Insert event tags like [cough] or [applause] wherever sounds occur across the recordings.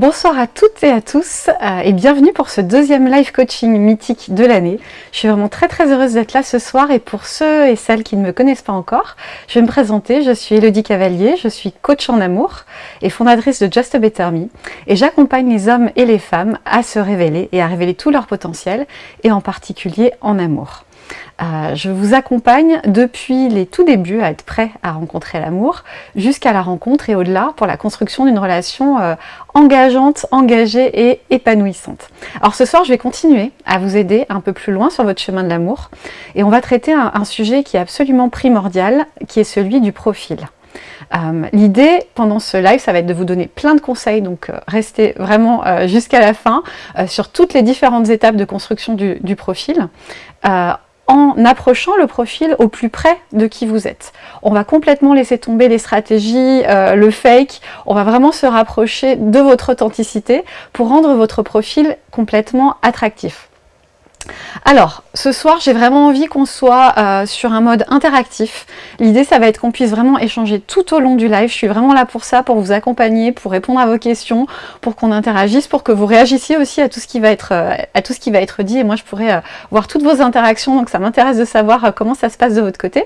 Bonsoir à toutes et à tous euh, et bienvenue pour ce deuxième live coaching mythique de l'année. Je suis vraiment très très heureuse d'être là ce soir et pour ceux et celles qui ne me connaissent pas encore, je vais me présenter. Je suis Elodie Cavalier, je suis coach en amour et fondatrice de Just a Better Me et j'accompagne les hommes et les femmes à se révéler et à révéler tout leur potentiel et en particulier en amour. Euh, je vous accompagne depuis les tout débuts à être prêt à rencontrer l'amour, jusqu'à la rencontre et au-delà pour la construction d'une relation euh, engageante, engagée et épanouissante. Alors ce soir, je vais continuer à vous aider un peu plus loin sur votre chemin de l'amour et on va traiter un, sujet qui est absolument primordial, qui est celui du profil. Euh, l'idée pendant ce live, ça va être de vous donner plein de conseils, donc restez vraiment jusqu'à la fin sur toutes les différentes étapes de construction du, du profil en approchant le profil au plus près de qui vous êtes. On va complètement laisser tomber les stratégies, euh, le fake, on va vraiment se rapprocher de votre authenticité pour rendre votre profil complètement attractif. Alors, ce soir, j'ai vraiment envie qu'on soit euh, sur un mode interactif. L'idée, ça va être qu'on puisse vraiment échanger tout au long du live. Je suis vraiment là pour ça, pour vous accompagner, pour répondre à vos questions, pour qu'on interagisse, pour que vous réagissiez aussi à tout ce qui va être, euh, dit. Et moi, je pourrais euh, voir toutes vos interactions, donc ça m'intéresse de savoir comment ça se passe de votre côté.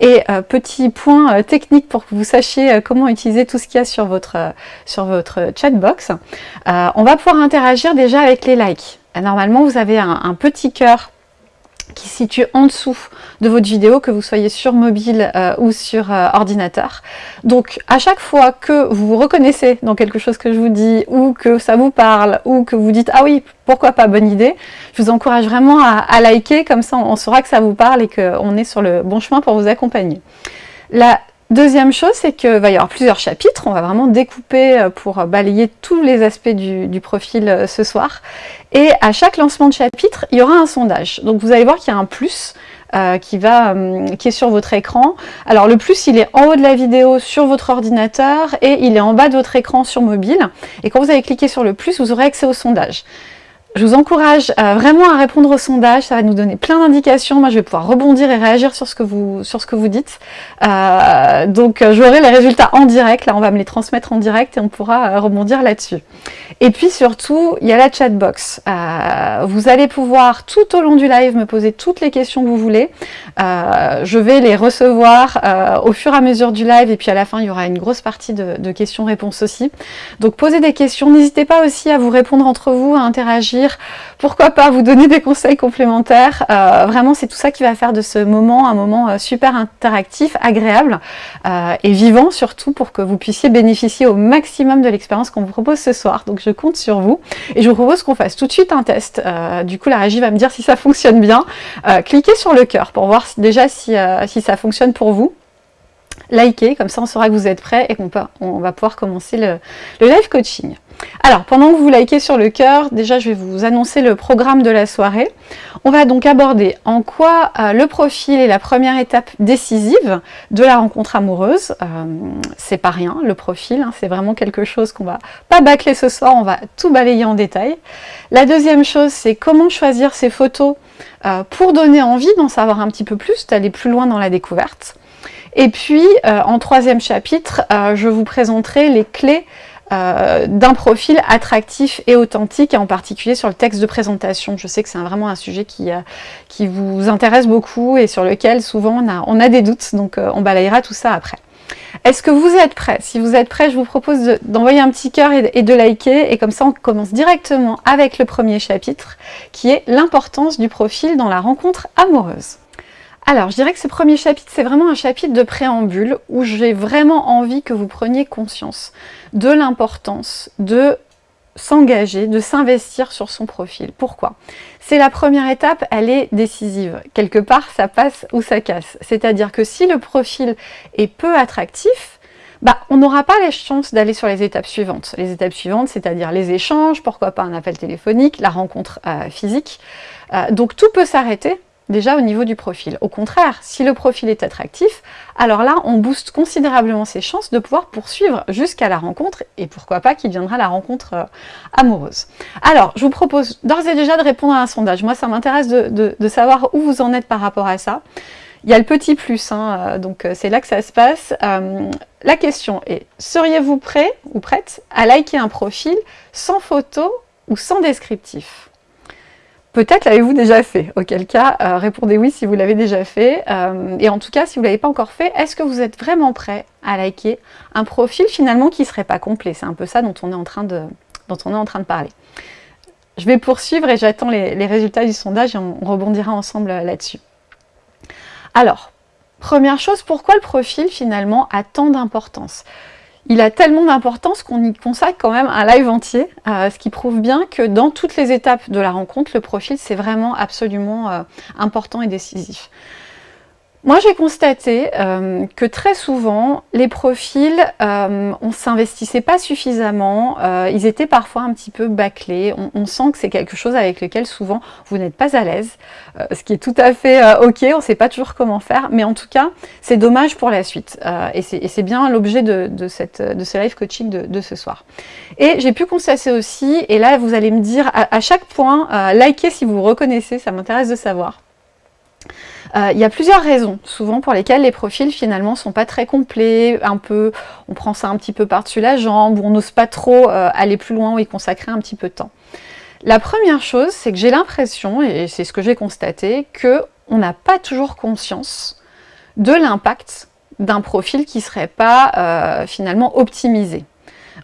Et petit point technique pour que vous sachiez comment utiliser tout ce qu'il y a sur votre, sur votre chatbox. on va pouvoir interagir déjà avec les likes. Normalement, vous avez un, petit cœur qui se situe en dessous de votre vidéo, que vous soyez sur mobile euh, ou sur euh, ordinateur. Donc à chaque fois que vous vous reconnaissez dans quelque chose que je vous dis, ou que ça vous parle, ou que vous dites « Ah oui, pourquoi pas, bonne idée », je vous encourage vraiment à, liker, comme ça on saura que ça vous parle et qu'on est sur le bon chemin pour vous accompagner. Deuxième chose, c'est qu'il va y avoir plusieurs chapitres. On va vraiment découper euh, pour balayer tous les aspects du, profil euh, ce soir. Et à chaque lancement de chapitre, il y aura un sondage. Donc vous allez voir qu'il y a un plus euh, qui, va, qui est sur votre écran. Alors le plus, il est en haut de la vidéo sur votre ordinateur et il est en bas de votre écran sur mobile. Et quand vous allez cliquer sur le plus, vous aurez accès au sondage. Je vous encourage euh, vraiment à répondre au sondage, ça va nous donner plein d'indications. Moi, je vais pouvoir rebondir et réagir sur ce que vous, sur ce que vous dites. Euh, donc, euh, j'aurai les résultats en direct. Là, on va me les transmettre en direct et on pourra rebondir là-dessus. Et puis, surtout, il y a la chatbox. vous allez pouvoir, tout au long du live, me poser toutes les questions que vous voulez. je vais les recevoir au fur et à mesure du live. Et puis, à la fin, il y aura une grosse partie de, de questions-réponses aussi. Donc, posez des questions. N'hésitez pas aussi à vous répondre entre vous, à interagir pourquoi pas vous donner des conseils complémentaires. Euh, vraiment, c'est tout ça qui va faire de ce moment un moment euh, super interactif, agréable euh, et vivant surtout pour que vous puissiez bénéficier au maximum de l'expérience qu'on vous propose ce soir. Donc je compte sur vous et je vous propose qu'on fasse tout de suite un test. du coup, la régie va me dire si ça fonctionne bien. cliquez sur le cœur pour voir déjà si, si ça fonctionne pour vous likez, comme ça on saura que vous êtes prêts et qu'on on va pouvoir commencer le, live coaching. Alors, pendant que vous likez sur le cœur, déjà je vais vous annoncer le programme de la soirée. On va donc aborder en quoi euh, le profil est la première étape décisive de la rencontre amoureuse. Euh, c'est pas rien, le profil, hein, c'est vraiment quelque chose qu'on va pas bâcler ce soir, on va tout balayer en détail. La deuxième chose, c'est comment choisir ces photos euh, pour donner envie d'en savoir un petit peu plus, d'aller plus loin dans la découverte. Et puis, en troisième chapitre, je vous présenterai les clés euh, d'un profil attractif et authentique, et en particulier sur le texte de présentation. Je sais que c'est vraiment un sujet qui, euh, vous intéresse beaucoup et sur lequel souvent on a, des doutes, donc euh, on balayera tout ça après. Est-ce que vous êtes prêts? Si vous êtes prêts, je vous propose d'envoyer un petit cœur et de liker, et comme ça on commence directement avec le premier chapitre, qui est l'importance du profil dans la rencontre amoureuse. Alors, je dirais que ce premier chapitre, c'est vraiment un chapitre de préambule où j'ai vraiment envie que vous preniez conscience de l'importance de s'engager, de s'investir sur son profil. Pourquoi? C'est la première étape, elle est décisive. Quelque part, ça passe ou ça casse. C'est-à-dire que si le profil est peu attractif, bah, on n'aura pas les chances d'aller sur les étapes suivantes. Les étapes suivantes, c'est-à-dire les échanges, pourquoi pas un appel téléphonique, la rencontre euh, physique. Euh, donc tout peut s'arrêter déjà au niveau du profil. Au contraire, si le profil est attractif, alors là, on booste considérablement ses chances de pouvoir poursuivre jusqu'à la rencontre, et pourquoi pas qu'il viendra la rencontre euh, amoureuse. Alors, je vous propose d'ores et déjà de répondre à un sondage. Moi, ça m'intéresse de, savoir où vous en êtes par rapport à ça. il y a le petit plus, hein, donc c'est là que ça se passe. la question est, seriez-vous prêt ou prête à liker un profil sans photo ou sans descriptif? Peut-être l'avez-vous déjà fait, auquel cas euh, répondez oui si vous l'avez déjà fait. Euh, et en tout cas, si vous ne l'avez pas encore fait, est-ce que vous êtes vraiment prêt à liker un profil finalement qui ne serait pas complet? C'est un peu ça dont on, est en train de, parler. Je vais poursuivre et j'attends les, résultats du sondage et on, on rebondira ensemble euh, là-dessus. Alors, première chose, pourquoi le profil finalement a tant d'importance? Il a tellement d'importance qu'on y consacre quand même un live entier, euh, ce qui prouve bien que dans toutes les étapes de la rencontre, le profil c'est vraiment absolument euh, important et décisif. Moi, j'ai constaté euh, que très souvent, les profils, euh, on ne s'investissait pas suffisamment, euh, ils étaient parfois un petit peu bâclés, on, sent que c'est quelque chose avec lequel souvent vous n'êtes pas à l'aise, ce qui est tout à fait ok, on ne sait pas toujours comment faire, mais en tout cas, c'est dommage pour la suite, et c'est bien l'objet de, ce live coaching de, ce soir. Et j'ai pu constater aussi, et là vous allez me dire à, à chaque point, likez si vous reconnaissez, ça m'intéresse de savoir. Euh, il y a plusieurs raisons, souvent pour lesquelles les profils finalement sont pas très complets, un peu, on prend ça un petit peu par-dessus la jambe, on n'ose pas trop euh, aller plus loin ou y consacrer un petit peu de temps. La première chose, c'est que j'ai l'impression, et c'est ce que j'ai constaté, que on n'a pas toujours conscience de l'impact d'un profil qui ne serait pas euh, finalement optimisé.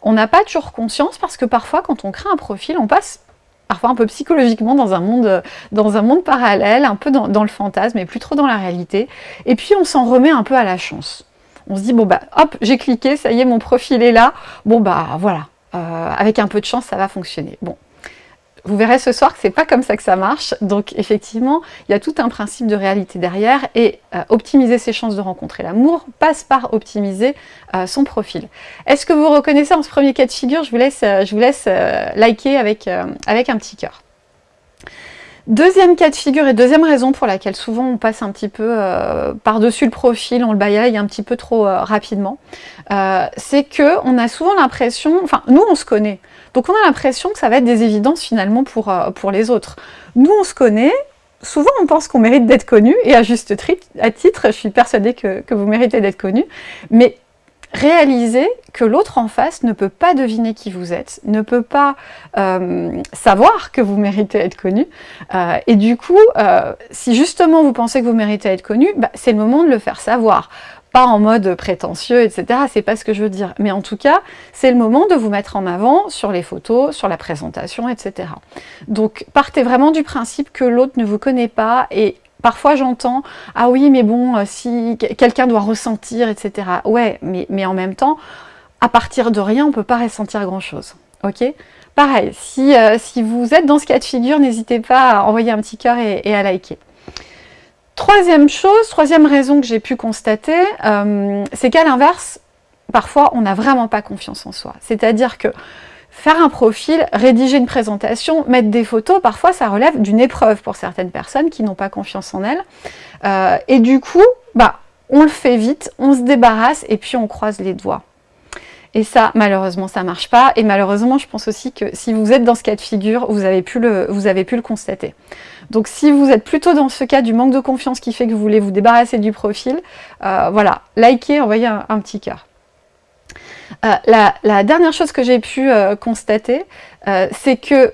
On n'a pas toujours conscience parce que parfois quand on crée un profil, on passe parfois un peu psychologiquement dans un monde, dans un monde parallèle, un peu dans, le fantasme, mais plus trop dans la réalité. Et puis on s'en remet un peu à la chance. On se dit, bon bah hop, j'ai cliqué, ça y est, mon profil est là. Bon bah voilà, euh, avec un peu de chance, ça va fonctionner. Bon, vous verrez ce soir que c'est pas comme ça que ça marche. Donc effectivement, il y a tout un principe de réalité derrière et euh, optimiser ses chances de rencontrer l'amour passe par optimiser euh, son profil. Est-ce que vous reconnaissez en ce premier cas de figure Je vous laisse, euh, je vous laisse liker avec, avec un petit cœur. Deuxième cas de figure et deuxième raison pour laquelle souvent on passe un petit peu par-dessus le profil, on le balaye un petit peu trop rapidement, c'est que on a souvent l'impression, enfin nous on se connaît, donc on a l'impression que ça va être des évidences finalement pour, euh, pour les autres. Nous on se connaît, souvent on pense qu'on mérite d'être connu, et à juste titre, je suis persuadée que, vous méritez d'être connu, mais réalisez que l'autre en face ne peut pas deviner qui vous êtes, ne peut pas euh, savoir que vous méritez d'être connu, euh, et du coup, si justement vous pensez que vous méritez d'être connu, bah, c'est le moment de le faire savoir pas en mode prétentieux, etc. C'est pas ce que je veux dire. Mais en tout cas, c'est le moment de vous mettre en avant sur les photos, sur la présentation, etc. Donc, partez vraiment du principe que l'autre ne vous connaît pas et Parfois j'entends « Ah oui, mais bon, euh, si quelqu'un doit ressentir, etc. » Ouais, mais, en même temps, à partir de rien, on ne peut pas ressentir grand-chose. Ok? Pareil, si, euh, si vous êtes dans ce cas de figure, n'hésitez pas à envoyer un petit cœur et à liker. Troisième chose, troisième raison que j'ai pu constater, euh, c'est qu'à l'inverse, parfois on n'a vraiment pas confiance en soi. C'est-à-dire que faire un profil, rédiger une présentation, mettre des photos, parfois ça relève d'une épreuve pour certaines personnes qui n'ont pas confiance en elles. Euh, et du coup, bah, on le fait vite, on se débarrasse et puis on croise les doigts. Et ça, malheureusement, ça marche pas. Et malheureusement, je pense aussi que si vous êtes dans ce cas de figure, vous avez pu le, vous avez pu le constater. Donc si vous êtes plutôt dans ce cas du manque de confiance qui fait que vous voulez vous débarrasser du profil, euh, voilà, likez, envoyez un, petit cœur. Euh, la, dernière chose que j'ai pu euh, constater, c'est que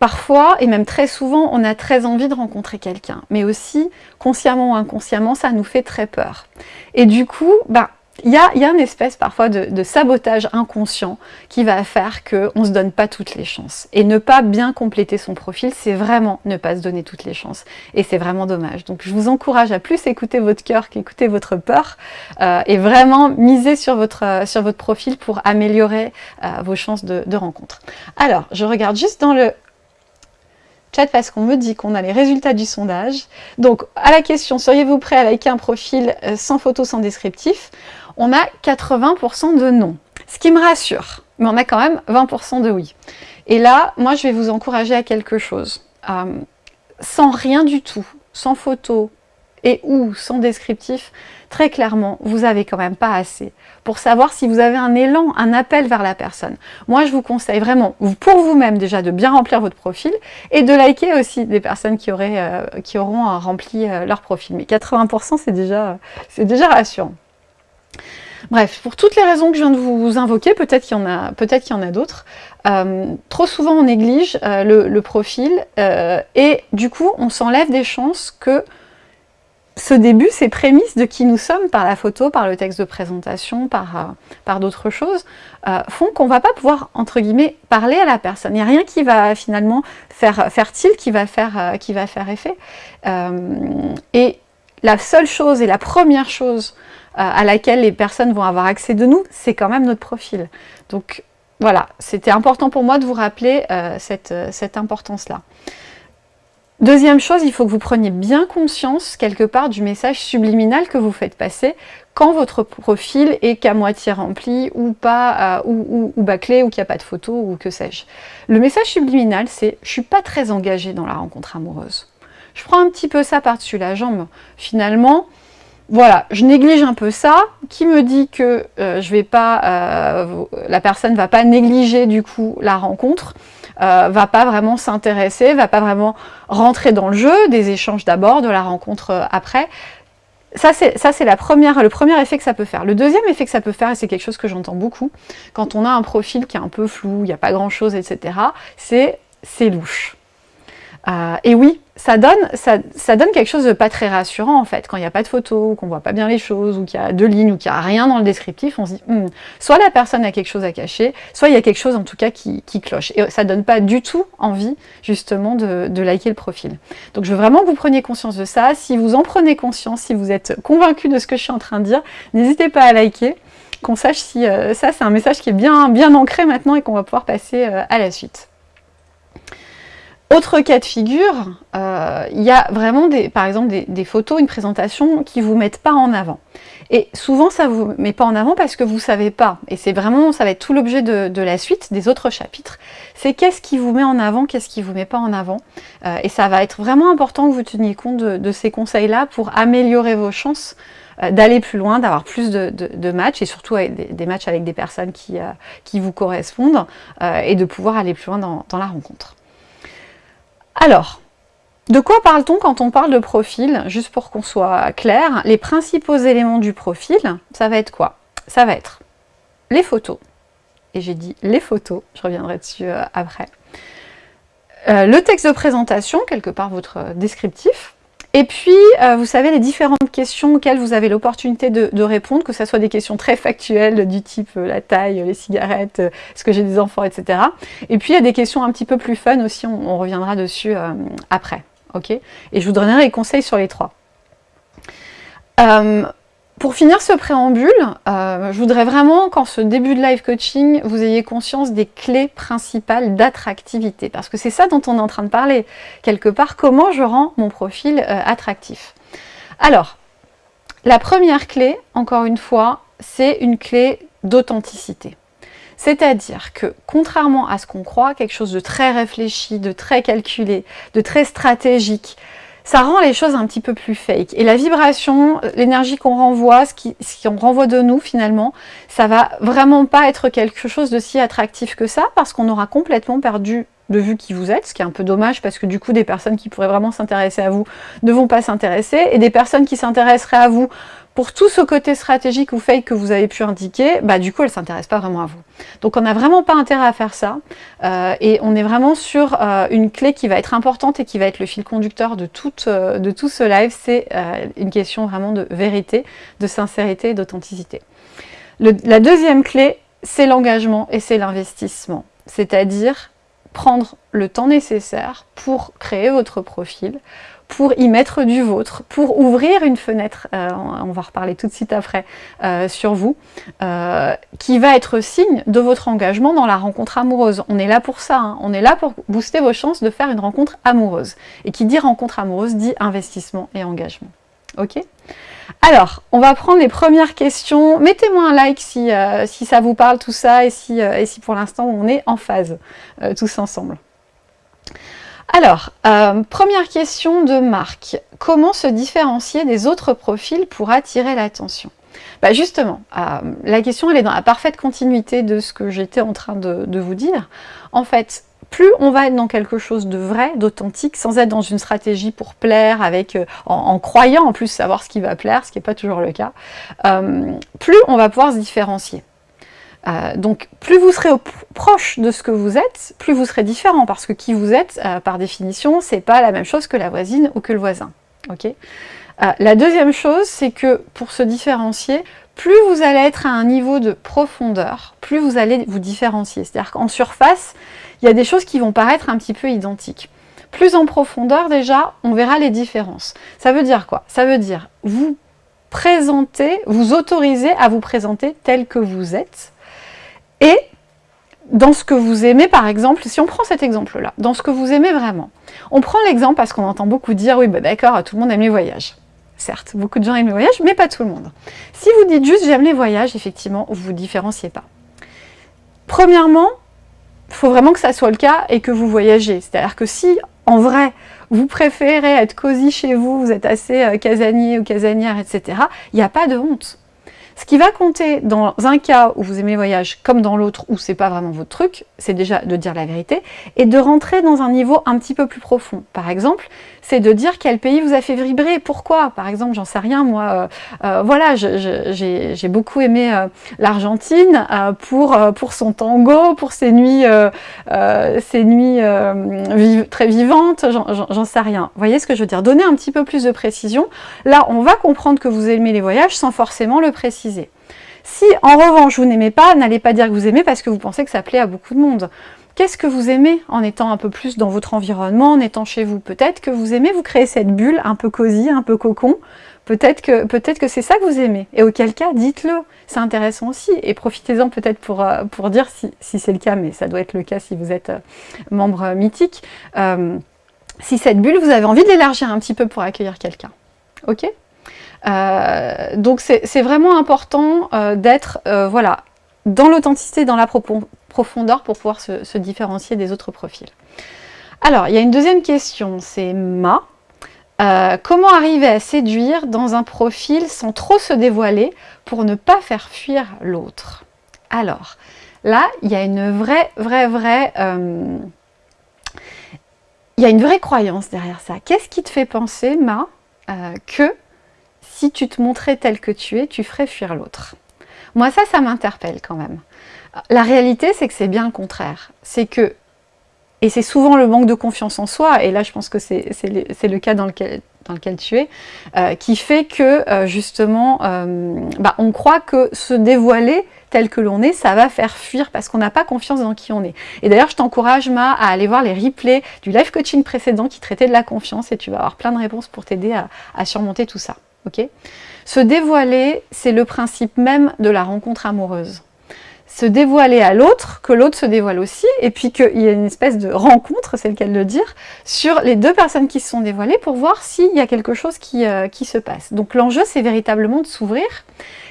Parfois, et même très souvent, on a très envie de rencontrer quelqu'un, mais aussi, consciemment ou inconsciemment, ça nous fait très peur. Et du coup, bah, il y a, y a, une espèce parfois de, sabotage inconscient qui va faire qu'on ne se donne pas toutes les chances. Et ne pas bien compléter son profil, c'est vraiment ne pas se donner toutes les chances. Et c'est vraiment dommage. Donc je vous encourage à plus écouter votre cœur qu'écouter votre peur euh, et vraiment miser sur votre, sur votre profil pour améliorer euh, vos chances de, de rencontre. Alors, je regarde juste dans le chat parce qu'on me dit qu'on a les résultats du sondage. Donc, à la question, seriez-vous prêt à liker un profil euh, sans photo, sans descriptif on a 80% de non. Ce qui me rassure, mais on a quand même 20% de oui. Et là, moi, je vais vous encourager à quelque chose. Euh, sans rien du tout, sans photo et ou sans descriptif, très clairement, vous avez quand même pas assez pour savoir si vous avez un élan, un appel vers la personne. Moi, je vous conseille vraiment, pour vous-même déjà, de bien remplir votre profil et de liker aussi des personnes qui, euh, auront rempli euh, leur profil. Mais 80%, c'est déjà, déjà rassurant. Bref, pour toutes les raisons que je viens de vous invoquer, peut-être qu'il y en a, d'autres, euh, trop souvent on néglige le, profil et du coup on s'enlève des chances que ce début, ces prémices de qui nous sommes par la photo, par le texte de présentation, par, euh, d'autres choses, euh, font qu'on va pas pouvoir, entre guillemets, parler à la personne. Il n'y a rien qui va finalement faire, faire tilt, qui va faire, euh, qui va faire effet. et la seule chose et la première chose à laquelle les personnes vont avoir accès de nous, c'est quand même notre profil. Donc voilà, c'était important pour moi de vous rappeler cette, cette importance-là. Deuxième chose, il faut que vous preniez bien conscience quelque part du message subliminal que vous faites passer quand votre profil est qu'à moitié rempli ou pas, euh, ou, bâclé, ou qu'il n'y a pas de photo, ou que sais-je. Le message subliminal, c'est « je suis pas très engagée dans la rencontre amoureuse ». Je prends un petit peu ça par-dessus la jambe. Finalement, voilà, je néglige un peu ça, qui me dit que euh, je vais pas, euh, la personne ne va pas négliger du coup la rencontre, euh, va pas vraiment s'intéresser, va pas vraiment rentrer dans le jeu, des échanges d'abord, de la rencontre euh, après. Ça, c'est le premier effet que ça peut faire. Le deuxième effet que ça peut faire, et c'est quelque chose que j'entends beaucoup, quand on a un profil qui est un peu flou, il n'y a pas grand-chose, etc., c'est c'est louche. Euh, et oui, ça donne, quelque chose de pas très rassurant en fait. Quand il n'y a pas de photo, qu'on voit pas bien les choses, ou qu'il y a deux lignes, ou qu'il n'y a rien dans le descriptif, on se dit hmm, soit la personne a quelque chose à cacher, soit il y a quelque chose en tout cas qui, cloche. Et ça donne pas du tout envie justement de, liker le profil. Donc je veux vraiment que vous preniez conscience de ça. Si vous en prenez conscience, si vous êtes convaincu de ce que je suis en train de dire, n'hésitez pas à liker qu'on sache si euh, ça c'est un message qui est bien, bien ancré maintenant et qu'on va pouvoir passer euh, à la suite. Autre cas de figure, euh, il y a vraiment, des, par exemple, des, photos, une présentation qui ne vous mettent pas en avant. Et souvent, ça ne vous met pas en avant parce que vous ne savez pas. Et c'est vraiment, ça va être tout l'objet de, la suite, des autres chapitres. C'est qu'est-ce qui vous met en avant, qu'est-ce qui ne vous met pas en avant. Euh, et ça va être vraiment important que vous teniez compte de, ces conseils-là pour améliorer vos chances euh, d'aller plus loin, d'avoir plus de, matchs, et surtout des, matchs avec des personnes qui, qui vous correspondent, et de pouvoir aller plus loin dans la rencontre. Alors, de quoi parle-t-on quand on parle de profil Juste pour qu'on soit clair, les principaux éléments du profil, ça va être quoi? Ça va être les photos. Et j'ai dit les photos, je reviendrai dessus euh, après. Euh, le texte de présentation, quelque part votre descriptif, et puis, euh, vous savez, les différentes questions auxquelles vous avez l'opportunité de, répondre, que ce soit des questions très factuelles du type euh, la taille, les cigarettes, euh, est-ce que j'ai des enfants, etc. Et puis, il y a des questions un petit peu plus fun aussi, on, reviendra dessus après. ok Et je vous donnerai les conseils sur les trois. Pour finir ce préambule, euh, je voudrais vraiment qu'en ce début de live coaching, vous ayez conscience des clés principales d'attractivité. Parce que c'est ça dont on est en train de parler. Quelque part, comment je rends mon profil euh, attractif. Alors, la première clé, encore une fois, c'est une clé d'authenticité. C'est-à-dire que, contrairement à ce qu'on croit, quelque chose de très réfléchi, de très calculé, de très stratégique, ça rend les choses un petit peu plus fake. Et la vibration, l'énergie qu'on renvoie, ce qu'on renvoie de nous finalement, ça va vraiment pas être quelque chose de si attractif que ça, parce qu'on aura complètement perdu de vue qui vous êtes, ce qui est un peu dommage parce que du coup des personnes qui pourraient vraiment s'intéresser à vous ne vont pas s'intéresser, et des personnes qui s'intéresseraient à vous pour tout ce côté stratégique ou fake que vous avez pu indiquer, bah du coup, elle ne s'intéresse pas vraiment à vous. Donc on n'a vraiment pas intérêt à faire ça, euh, et on est vraiment sur euh, une clé qui va être importante et qui va être le fil conducteur de, euh, de tout ce live, c'est une question vraiment de vérité, de sincérité et d'authenticité. La deuxième clé, c'est l'engagement et c'est l'investissement, c'est-à-dire prendre le temps nécessaire pour créer votre profil, pour y mettre du vôtre, pour ouvrir une fenêtre, euh, on va reparler tout de suite après, euh, sur vous, euh, qui va être signe de votre engagement dans la rencontre amoureuse. On est là pour ça, hein. on est là pour booster vos chances de faire une rencontre amoureuse. Et qui dit rencontre amoureuse dit investissement et engagement. Ok alors, on va prendre les premières questions. Mettez-moi un like si, si, ça vous parle tout ça et si, et si pour l'instant on est en phase tous ensemble. Alors, euh, première question de Marc. Comment se différencier des autres profils pour attirer l'attention? Bah Justement, euh, la question elle est dans la parfaite continuité de ce que j'étais en train de, vous dire. En fait, plus on va être dans quelque chose de vrai, d'authentique, sans être dans une stratégie pour plaire, avec, euh, en, croyant en plus savoir ce qui va plaire, ce qui n'est pas toujours le cas, plus on va pouvoir se différencier. Euh, donc plus vous serez proche de ce que vous êtes, plus vous serez différent, parce que qui vous êtes, euh, par définition, c'est pas la même chose que la voisine ou que le voisin. Euh, la deuxième chose, c'est que pour se différencier, plus vous allez être à un niveau de profondeur, plus vous allez vous différencier. C'est-à-dire qu'en surface, il y a des choses qui vont paraître un petit peu identiques. Plus en profondeur, déjà, on verra les différences. Ça veut dire quoi? Ça veut dire vous présenter, vous autoriser à vous présenter tel que vous êtes, et dans ce que vous aimez, par exemple, si on prend cet exemple-là, dans ce que vous aimez vraiment, on prend l'exemple parce qu'on entend beaucoup dire, oui, bah d'accord, tout le monde aime les voyages. Certes, beaucoup de gens aiment les voyages, mais pas tout le monde. Si vous dites juste j'aime les voyages, effectivement, vous ne vous différenciez pas. Premièrement, faut vraiment que ça soit le cas et que vous voyagez. C'est-à-dire que si, en vrai, vous préférez être cosy chez vous, vous êtes assez euh, casanier ou casanière, etc., il n'y a pas de honte. Ce qui va compter dans un cas où vous aimez voyage comme dans l'autre où c'est pas vraiment votre truc, c'est déjà de dire la vérité et de rentrer dans un niveau un petit peu plus profond. Par exemple, c'est de dire quel pays vous a fait vibrer, pourquoi. Par exemple, j'en sais rien, moi, euh, euh, voilà, j'ai beaucoup aimé euh, l'Argentine pour, son tango, pour ses nuits, ses nuits très vivantes, j'en sais rien. Vous voyez ce que je veux dire? Donner un petit peu plus de précision. Là, on va comprendre que vous aimez les voyages sans forcément le préciser. Si en revanche vous n'aimez pas, n'allez pas dire que vous aimez parce que vous pensez que ça plaît à beaucoup de monde. Qu'est-ce que vous aimez en étant un peu plus dans votre environnement, en étant chez vous? Peut-être que vous aimez vous créer cette bulle un peu cosy, un peu cocon. Peut-être que, c'est ça que vous aimez. Et auquel cas, dites-le. C'est intéressant aussi. Et profitez-en peut-être pour, euh, dire si, c'est le cas, mais ça doit être le cas si vous êtes euh, membre mythique. Euh, si cette bulle, vous avez envie de l'élargir un petit peu pour accueillir quelqu'un. Ok? Donc c'est vraiment important d'être voilà, dans l'authenticité, dans la profondeur pour pouvoir se, différencier des autres profils. Alors, il y a une deuxième question, c'est Ma. Euh, comment arriver à séduire dans un profil sans trop se dévoiler pour ne pas faire fuir l'autre? Alors, là, il y a une vraie, vraie, vraie... Euh, il y a une vraie croyance derrière ça. Qu'est-ce qui te fait penser, Ma, euh, que si tu te montrais tel que tu es, tu ferais fuir l'autre? Moi, ça, ça m'interpelle quand même. La réalité, c'est que c'est bien le contraire. C'est que, et c'est souvent le manque de confiance en soi, et là je pense que c'est le, cas dans lequel, tu es, euh, qui fait que euh, justement, euh, bah, on croit que se dévoiler tel que l'on est, ça va faire fuir parce qu'on n'a pas confiance dans qui on est. Et d'ailleurs, je t'encourage, Ma, à aller voir les replays du live coaching précédent qui traitait de la confiance et tu vas avoir plein de réponses pour t'aider à, surmonter tout ça. se dévoiler, c'est le principe même de la rencontre amoureuse se dévoiler à l'autre, que l'autre se dévoile aussi, et puis qu'il y a une espèce de rencontre, c'est le cas de le dire, sur les deux personnes qui se sont dévoilées pour voir s'il y a quelque chose qui, euh, qui se passe. Donc l'enjeu, c'est véritablement de s'ouvrir,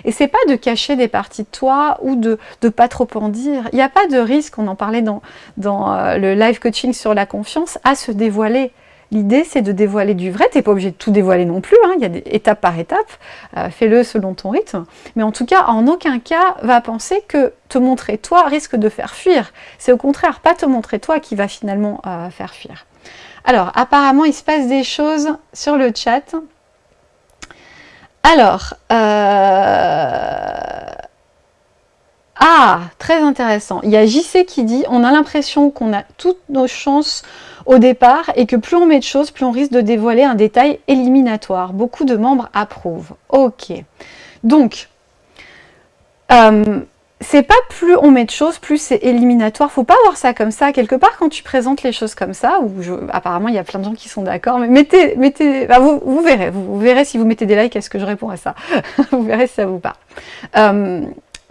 et c'est pas de cacher des parties de toi ou de ne pas trop en dire. Il n'y a pas de risque, on en parlait dans, dans euh, le live coaching sur la confiance, à se dévoiler. L'idée, c'est de dévoiler du vrai. Tu n'es pas obligé de tout dévoiler non plus. Hein. Il y a des étapes par étape. Euh, fais-le selon ton rythme. Mais en tout cas, en aucun cas, va penser que te montrer toi risque de faire fuir. C'est au contraire pas te montrer toi qui va finalement euh, faire fuir. Alors, apparemment, il se passe des choses sur le chat. Alors, euh... ah, très intéressant. Il y a JC qui dit, on a l'impression qu'on a toutes nos chances au départ et que plus on met de choses, plus on risque de dévoiler un détail éliminatoire. Beaucoup de membres approuvent. Ok. Donc, euh, c'est pas plus on met de choses, plus c'est éliminatoire. Faut pas voir ça comme ça. Quelque part, quand tu présentes les choses comme ça, ou apparemment il y a plein de gens qui sont d'accord, mais mettez, mettez, bah, vous, verrez, vous, verrez si vous mettez des likes, est-ce que je réponds à ça? [laughs] Vous verrez si ça vous parle. Euh,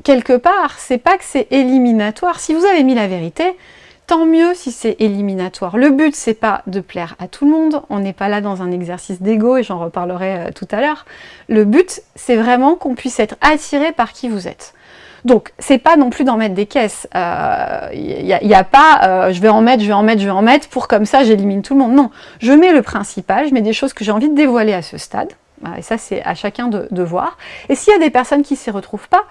quelque part, c'est pas que c'est éliminatoire. Si vous avez mis la vérité, tant mieux si c'est éliminatoire. Le but, c'est pas de plaire à tout le monde, on n'est pas là dans un exercice d'ego, et j'en reparlerai euh, tout à l'heure. Le but, c'est vraiment qu'on puisse être attiré par qui vous êtes. Donc, c'est pas non plus d'en mettre des caisses. Il euh, n'y a, pas euh, je vais en mettre, je vais en mettre, je vais en mettre, pour comme ça j'élimine tout le monde. Non, je mets le principal, je mets des choses que j'ai envie de dévoiler à ce stade. Et ça, c'est à chacun de, de voir. Et s'il y a des personnes qui ne s'y retrouvent pas,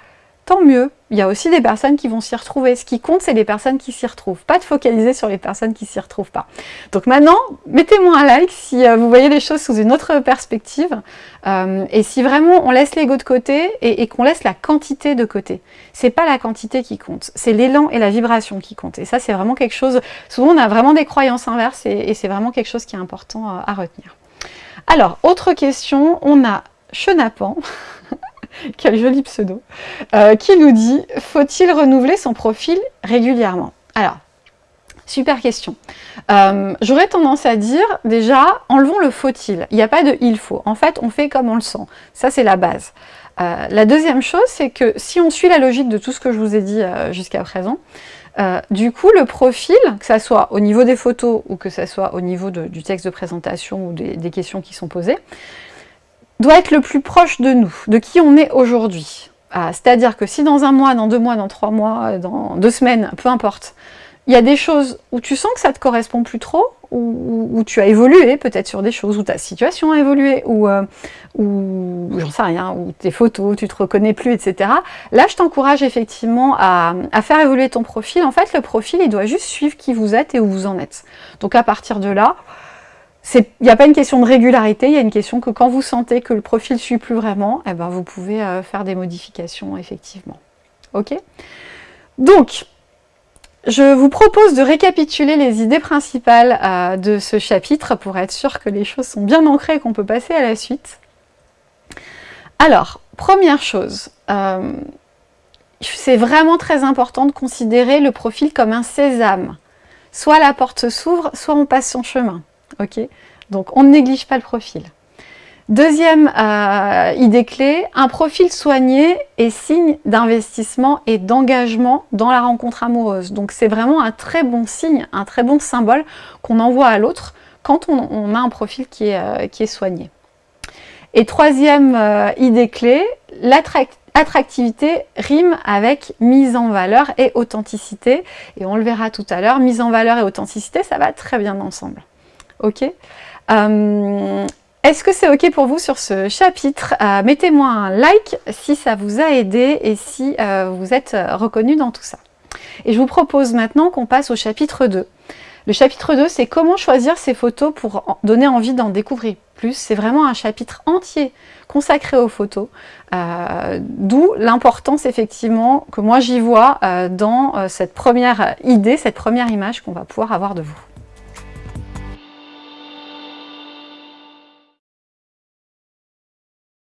tant mieux. Il y a aussi des personnes qui vont s'y retrouver. Ce qui compte, c'est les personnes qui s'y retrouvent. Pas de focaliser sur les personnes qui s'y retrouvent pas. Donc maintenant, mettez-moi un like si euh, vous voyez les choses sous une autre perspective. Euh, et si vraiment on laisse l'ego de côté et, qu'on laisse la quantité de côté. C'est pas la quantité qui compte, c'est l'élan et la vibration qui comptent. Et ça, c'est vraiment quelque chose... Souvent, on a vraiment des croyances inverses et, c'est vraiment quelque chose qui est important euh, à retenir. Alors, autre question, on a Chenapan [laughs] [laughs] quel joli pseudo, euh, qui nous dit « Faut-il renouveler son profil régulièrement ?» Alors, super question. Euh, j'aurais tendance à dire, déjà, enlevons le faut-il. Il n'y a pas de « il faut ». En fait, on fait comme on le sent. Ça, c'est la base. Euh, la deuxième chose, c'est que si on suit la logique de tout ce que je vous ai dit jusqu'à présent, du coup, le profil, que ce soit au niveau des photos ou que ce soit au niveau du texte de présentation ou des questions qui sont posées, doit être le plus proche de nous, de qui on est aujourd'hui. Ah, c'est-à-dire que si dans un mois, dans deux mois, dans trois mois, euh, dans deux semaines, peu importe, il y a des choses où tu sens que ça ne te correspond plus trop, où, tu as évolué peut-être sur des choses, où ta situation a évolué, ou, euh, j'en sais rien, ou tes photos, tu te reconnais plus, etc. Là, je t'encourage effectivement à, faire évoluer ton profil. En fait, le profil, il doit juste suivre qui vous êtes et où vous en êtes. Donc à partir de là, il n'y a pas une question de régularité, il y a une question que quand vous sentez que le profil ne suit plus vraiment, eh ben vous pouvez euh, faire des modifications, effectivement. Ok? Donc, je vous propose de récapituler les idées principales euh, de ce chapitre pour être sûr que les choses sont bien ancrées et qu'on peut passer à la suite. Alors, première chose, euh, c'est vraiment très important de considérer le profil comme un sésame. Soit la porte s'ouvre, soit on passe son chemin ok Donc on ne néglige pas le profil. Deuxième euh, idée clé, un profil soigné est signe d'investissement et d'engagement dans la rencontre amoureuse. Donc c'est vraiment un très bon signe, un très bon symbole qu'on envoie à l'autre quand on, a un profil qui est, euh, soigné. Et troisième euh, idée clé, l'attractivité rime avec mise en valeur et authenticité. Et on le verra tout à l'heure, mise en valeur et authenticité, ça va très bien ensemble. Ok euh, Est-ce que c'est ok pour vous sur ce chapitre? Euh, Mettez-moi un like si ça vous a aidé et si euh, vous êtes reconnu dans tout ça. Et je vous propose maintenant qu'on passe au chapitre 2. Le chapitre 2, c'est comment choisir ces photos pour donner envie d'en découvrir plus. C'est vraiment un chapitre entier consacré aux photos, d'où l'importance effectivement que moi j'y vois dans cette première idée, cette première image qu'on va pouvoir avoir de vous.